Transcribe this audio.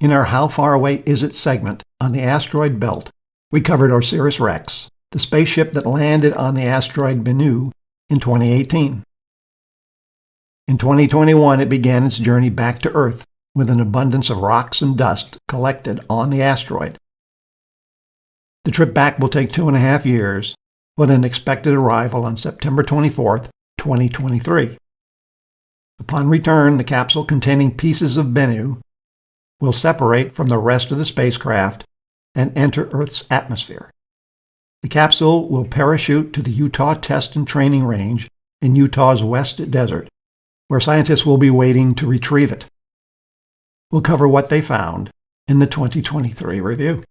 In our How Far Away Is It segment on the asteroid belt, we covered OSIRIS-REx, the spaceship that landed on the asteroid Bennu in 2018. In 2021, it began its journey back to Earth with an abundance of rocks and dust collected on the asteroid. The trip back will take two and a half years, with an expected arrival on September 24, 2023. Upon return, the capsule containing pieces of Bennu will separate from the rest of the spacecraft and enter Earth's atmosphere. The capsule will parachute to the Utah Test and Training Range in Utah's West Desert, where scientists will be waiting to retrieve it. We'll cover what they found in the 2023 review.